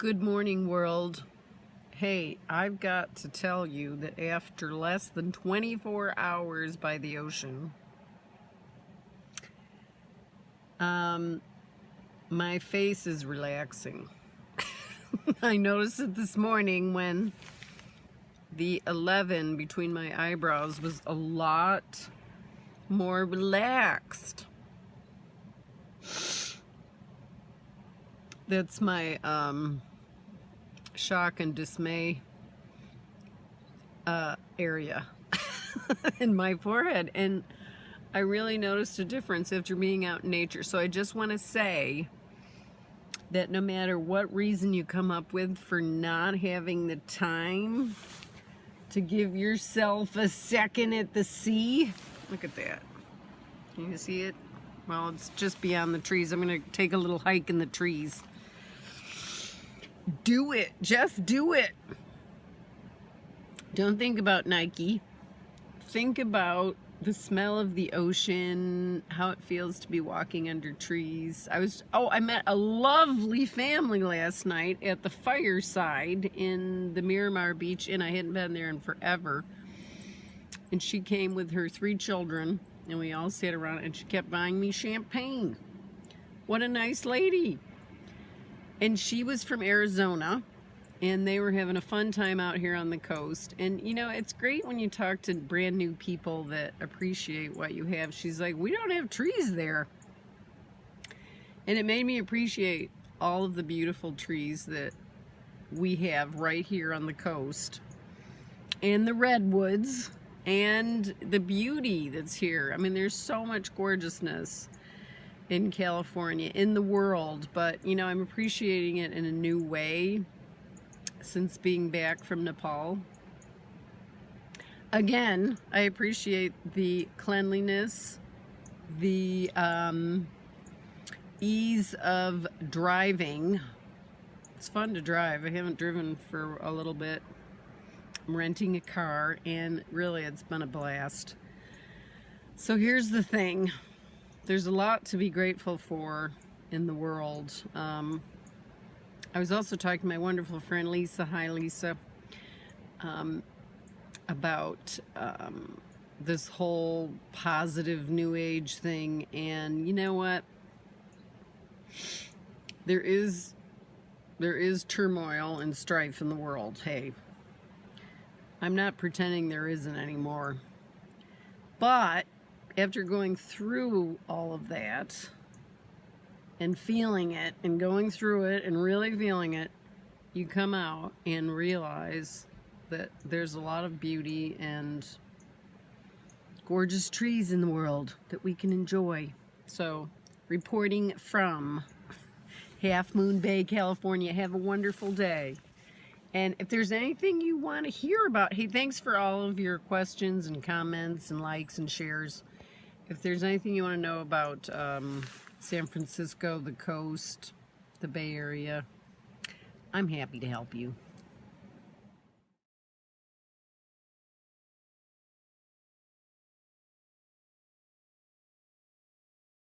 Good morning, world. Hey, I've got to tell you that after less than 24 hours by the ocean, um, my face is relaxing. I noticed it this morning when the 11 between my eyebrows was a lot more relaxed. That's my um, shock and dismay uh, area in my forehead. And I really noticed a difference after being out in nature. So I just want to say that no matter what reason you come up with for not having the time to give yourself a second at the sea, look at that. Can you see it? Well, it's just beyond the trees. I'm going to take a little hike in the trees. Do it. Just do it. Don't think about Nike. Think about the smell of the ocean, how it feels to be walking under trees. I was, oh, I met a lovely family last night at the fireside in the Miramar Beach Inn. I hadn't been there in forever. And she came with her three children, and we all sat around, and she kept buying me champagne. What a nice lady. And she was from Arizona and they were having a fun time out here on the coast. And you know, it's great when you talk to brand new people that appreciate what you have. She's like, we don't have trees there. And it made me appreciate all of the beautiful trees that we have right here on the coast. And the redwoods and the beauty that's here. I mean, there's so much gorgeousness in California, in the world, but you know, I'm appreciating it in a new way since being back from Nepal. Again, I appreciate the cleanliness, the um, ease of driving. It's fun to drive. I haven't driven for a little bit. I'm renting a car and really it's been a blast. So here's the thing there's a lot to be grateful for in the world. Um, I was also talking to my wonderful friend Lisa, hi Lisa, um, about um, this whole positive new age thing and you know what? There is there is turmoil and strife in the world, hey. I'm not pretending there isn't anymore. But after going through all of that and feeling it and going through it and really feeling it, you come out and realize that there's a lot of beauty and gorgeous trees in the world that we can enjoy. So, reporting from Half Moon Bay, California. Have a wonderful day. And if there's anything you want to hear about, hey, thanks for all of your questions and comments and likes and shares. If there's anything you want to know about um, San Francisco, the coast, the Bay Area, I'm happy to help you.